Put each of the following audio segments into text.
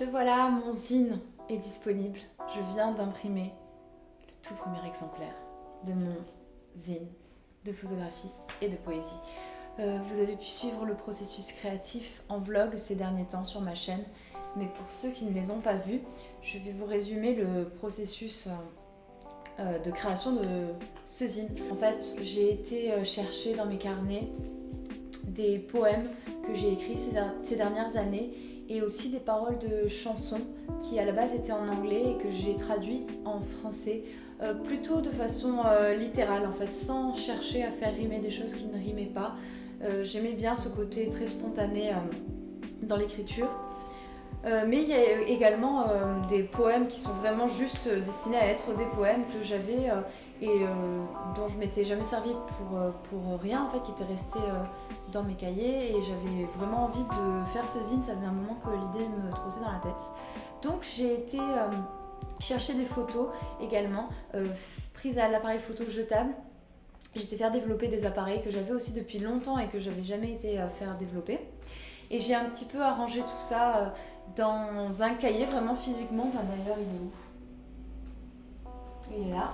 Le voilà, mon zine est disponible. Je viens d'imprimer le tout premier exemplaire de mon zine de photographie et de poésie. Euh, vous avez pu suivre le processus créatif en vlog ces derniers temps sur ma chaîne, mais pour ceux qui ne les ont pas vus, je vais vous résumer le processus euh, euh, de création de ce zine. En fait, j'ai été chercher dans mes carnets des poèmes que j'ai écrits ces dernières années et aussi des paroles de chansons qui à la base étaient en anglais et que j'ai traduites en français euh, plutôt de façon euh, littérale en fait, sans chercher à faire rimer des choses qui ne rimaient pas. Euh, j'aimais bien ce côté très spontané dans l'écriture. Mais il y a également des poèmes qui sont vraiment juste destinés à être des poèmes que j'avais et dont je m'étais jamais servi pour, pour rien en fait, qui étaient restés dans mes cahiers et j'avais vraiment envie de faire ce zine, ça faisait un moment que l'idée me trottait dans la tête. Donc j'ai été euh, chercher des photos également, euh, prises à l'appareil photo jetable. J'étais faire développer des appareils que j'avais aussi depuis longtemps et que j'avais jamais été euh, faire développer. Et j'ai un petit peu arrangé tout ça dans un cahier vraiment physiquement. Enfin, D'ailleurs il est où? Il est là.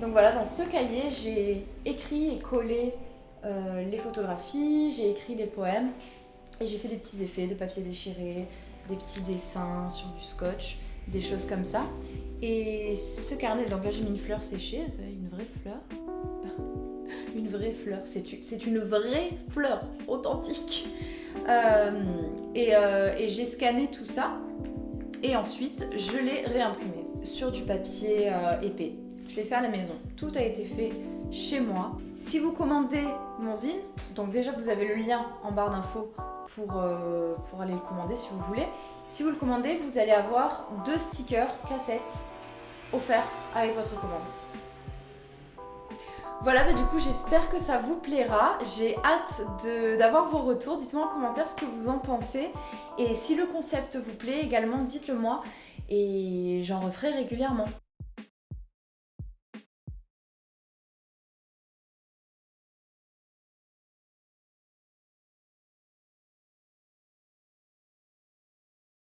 Donc voilà, dans ce cahier j'ai écrit et collé euh, les photographies, j'ai écrit les poèmes et j'ai fait des petits effets de papier déchiré, des petits dessins sur du scotch, des choses comme ça. Et ce carnet, donc là j'ai mis une fleur séchée, une vraie fleur. Une vraie fleur, c'est une vraie fleur authentique. Euh, euh, et, j'ai scanné tout ça et ensuite je l'ai réimprimé sur du papier épais. Je l'ai fait à la maison. Tout a été fait chez moi. Si vous commandez mon zine, donc déjà vous avez le lien en barre d'infos pour, euh, pour aller le commander si vous voulez. Si vous le commandez, vous allez avoir deux stickers cassettes offerts avec votre commande. Voilà, bah du coup j'espère que ça vous plaira. J'ai hâte d'avoir vos retours. Dites-moi en commentaire ce que vous en pensez. Et si le concept vous plaît également, dites-le moi. Et j'en referai régulièrement.